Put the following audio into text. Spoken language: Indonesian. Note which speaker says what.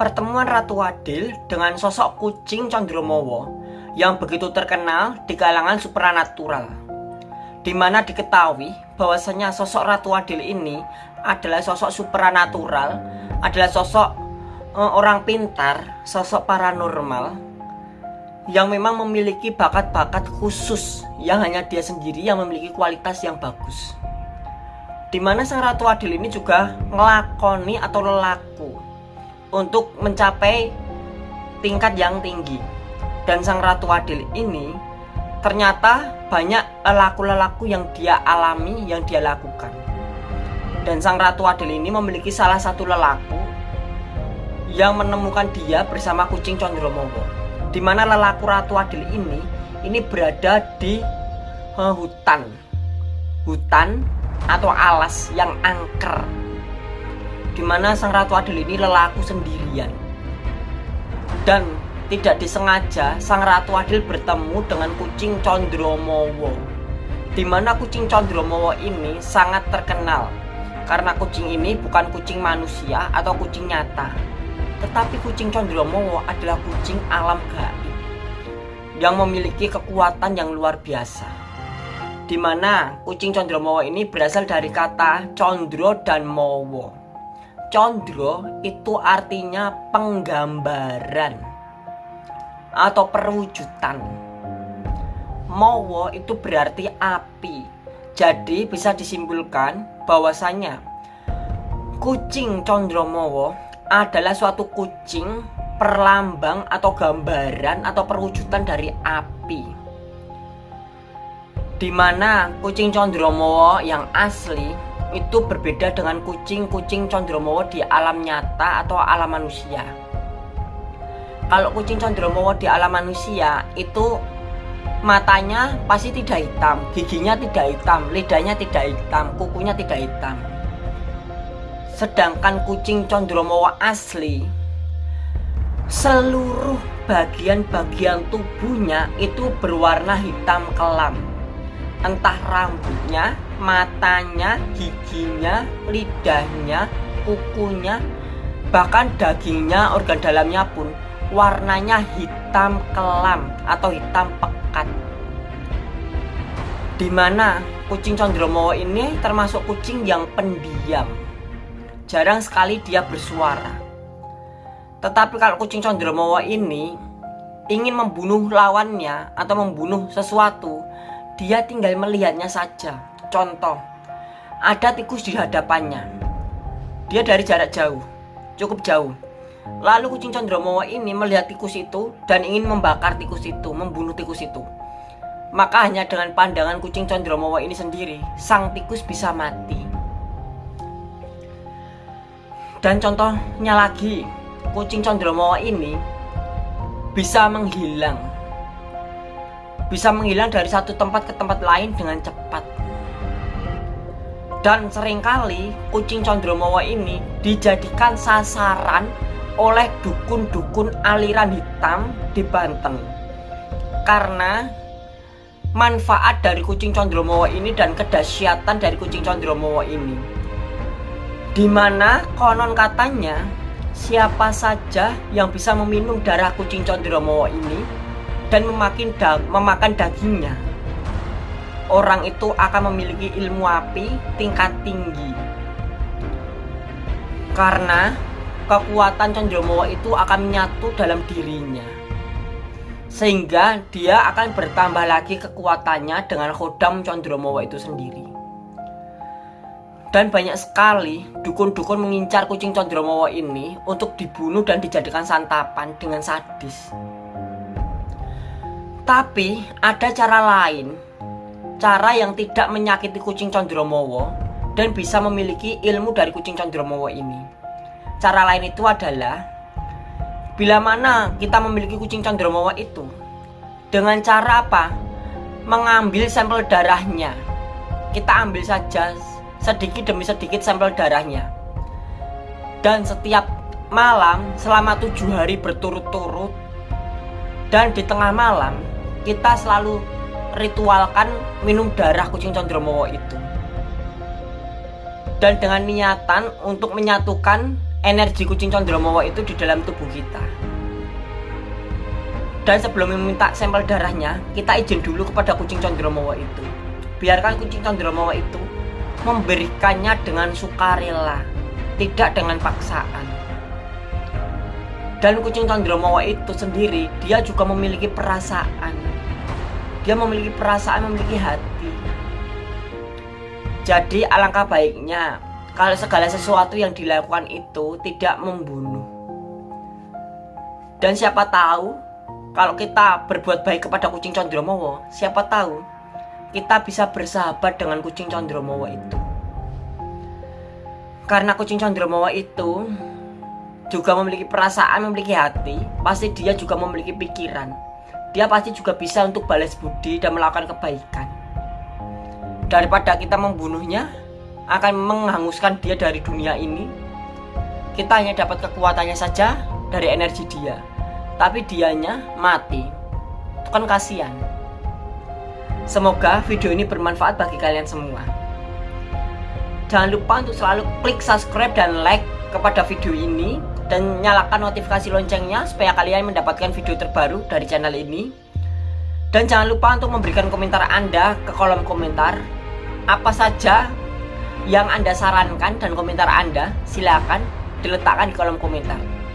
Speaker 1: pertemuan Ratu Adil dengan sosok kucing Condromowo yang begitu terkenal di kalangan supranatural di mana diketahui bahwasanya sosok Ratu Adil ini adalah sosok supranatural adalah sosok uh, orang pintar sosok paranormal yang memang memiliki bakat-bakat khusus yang hanya dia sendiri yang memiliki kualitas yang bagus. Di mana sang Ratu Adil ini juga ngelakoni atau lelaku untuk mencapai tingkat yang tinggi. Dan sang Ratu Adil ini ternyata banyak lelaku-lelaku yang dia alami, yang dia lakukan. Dan sang Ratu Adil ini memiliki salah satu lelaku yang menemukan dia bersama kucing Condromowo. Di mana lelaku Ratu Adil ini ini berada di uh, hutan. Hutan atau alas yang angker di mana sang Ratu Adil ini lelaku sendirian. Dan tidak disengaja sang Ratu Adil bertemu dengan kucing Condromowo. Di mana kucing Condromowo ini sangat terkenal karena kucing ini bukan kucing manusia atau kucing nyata. Tetapi kucing Condromowo adalah kucing alam gaib yang memiliki kekuatan yang luar biasa. Di mana kucing Condromowo ini berasal dari kata condro dan mowo Condro itu artinya penggambaran atau perwujudan. Mowo itu berarti api. Jadi bisa disimpulkan bahwasanya kucing Condromowo adalah suatu kucing perlambang atau gambaran atau perwujudan dari api. Di mana kucing Condromowo yang asli itu berbeda dengan kucing-kucing Condromowo di alam nyata atau alam manusia. Kalau kucing Condromowo di alam manusia itu matanya pasti tidak hitam, giginya tidak hitam, lidahnya tidak hitam, kukunya tidak hitam. Sedangkan kucing Condromowo asli seluruh bagian-bagian tubuhnya itu berwarna hitam kelam entah rambutnya, matanya, giginya, lidahnya, kukunya, bahkan dagingnya, organ dalamnya pun warnanya hitam kelam atau hitam pekat. Di mana kucing Condromowo ini termasuk kucing yang pendiam. Jarang sekali dia bersuara. Tetapi kalau kucing Condromowo ini ingin membunuh lawannya atau membunuh sesuatu, dia tinggal melihatnya saja. Contoh, ada tikus di hadapannya. Dia dari jarak jauh, cukup jauh. Lalu kucing Condromowo ini melihat tikus itu dan ingin membakar tikus itu, membunuh tikus itu. Maka hanya dengan pandangan kucing Condromowo ini sendiri, sang tikus bisa mati. Dan contohnya lagi, kucing Condromowo ini bisa menghilang bisa menghilang dari satu tempat ke tempat lain dengan cepat. Dan sering kali kucing Condromowo ini dijadikan sasaran oleh dukun-dukun aliran hitam di Banten. Karena manfaat dari kucing Condromowo ini dan kedahsyatan dari kucing Condromowo ini. Di mana konon katanya siapa saja yang bisa meminum darah kucing Condromowo ini dan memakin da memakan dagingnya. Orang itu akan memiliki ilmu api tingkat tinggi. Karena kekuatan Condromowo itu akan menyatu dalam dirinya. Sehingga dia akan bertambah lagi kekuatannya dengan khodam Condromowo itu sendiri. Dan banyak sekali dukun-dukun mengincar kucing Condromowo ini untuk dibunuh dan dijadikan santapan dengan sadis. Tapi ada cara lain. Cara yang tidak menyakiti kucing Condromowo Dan bisa memiliki ilmu dari kucing Condromowo ini. Cara lain itu adalah Bila mana kita memiliki kucing Condromowo itu Dengan cara apa? Mengambil sampel darahnya. Kita ambil saja sedikit demi sedikit sampel darahnya. Dan setiap malam selama tujuh hari berturut-turut Dan di tengah malam kita selalu ritualkan minum darah kucing Condromowo itu dan dengan niatan untuk menyatukan energi kucing condromowo itu di dalam tubuh kita. Dan sebelum meminta sampel darahnya, kita izin dulu kepada kucing condromowo itu. Biarkan kucing condromowo itu memberikannya dengan sukarela, tidak dengan paksaan. Dan kucing condromowo itu sendiri, dia juga memiliki perasaan. Dia memiliki perasaan, memiliki hati. Jadi alangkah baiknya kalau segala sesuatu yang dilakukan itu tidak membunuh. Dan siapa tahu kalau kita berbuat baik kepada kucing Condromowo, siapa tahu kita bisa bersahabat dengan kucing Condromowo itu. Karena kucing Condromowo itu juga memiliki perasaan, memiliki hati, pasti dia juga memiliki pikiran. Dia pasti juga bisa untuk balas budi dan melakukan kebaikan. Daripada kita membunuhnya, akan menghanguskan dia dari dunia ini. Kita hanya dapat kekuatannya saja dari energi dia, tapi dianya mati. Itu kan kasihan. Semoga video ini bermanfaat bagi kalian semua. Jangan lupa untuk selalu klik subscribe dan like kepada video ini dan nyalakan notifikasi loncengnya supaya kalian mendapatkan video terbaru dari channel ini. Dan jangan lupa untuk memberikan komentar Anda ke kolom komentar apa saja yang Anda sarankan dan komentar Anda silakan diletakkan di kolom komentar.